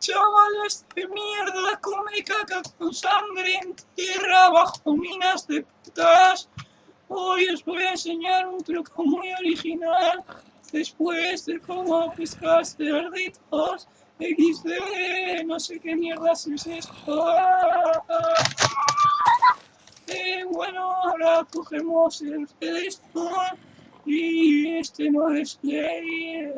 chavales de mierda, come caca con sangre en tierra bajo minas de putas. Hoy os voy a enseñar un truco muy original después de cómo pescar cerditos. XD, no sé qué mierda es esto. Eh, bueno, ahora cogemos el pedestal y este no es play.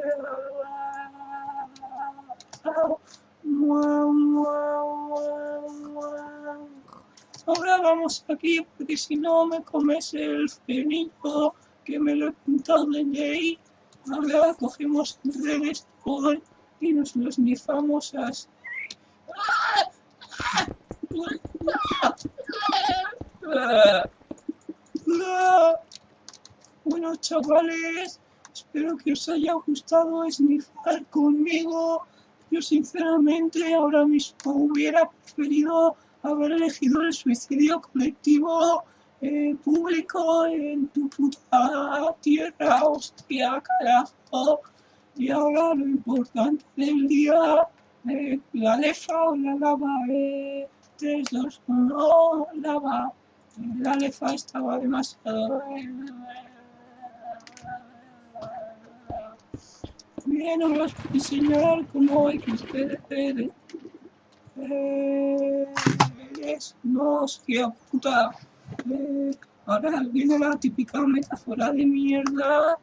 Ahora vamos aquí porque si no me comes el fenito que me lo he pintado de ley. Ahora cogemos el redstone y nos lo esnifamos así. Bueno chavales, espero que os haya gustado esnifar conmigo. Yo sinceramente ahora mismo hubiera preferido haber elegido el suicidio colectivo eh, público en tu puta tierra, hostia, carajo. Y ahora lo importante del día, eh, la lefa o la lava, eh, 3, 2, 1, lava. La lefa estaba demasiado... Bien, ahora os voy a enseñar cómo XPDP eh, es, puta. Eh, ahora viene la típica metáfora de mierda.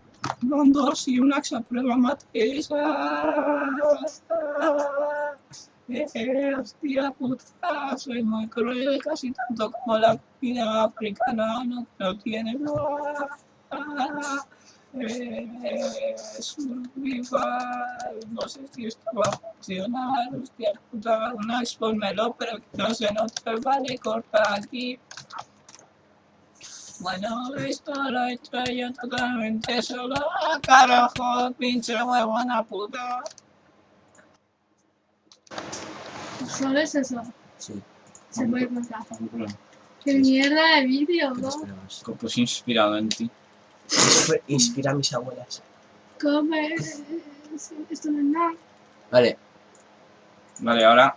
Con dos y un axa prueba mates. Eh, hostia puta, soy muy cruel, casi tanto como la vida africana, no, no tiene nada. Eh, survival, no sé si esto va a funcionar, hostia puta, una expónmelo, pero no se note, vale, corta aquí. Bueno, esto lo he hecho yo totalmente solo, ¡Ah, carajo, pinche huevona puta. ¿Solo es eso? Sí. Se puede contar. ¿Qué mierda de vídeo, ¿qué no? Pues inspirado en ti. Inspira a mis abuelas. Come... Esto no es nada. Vale, Vale, ahora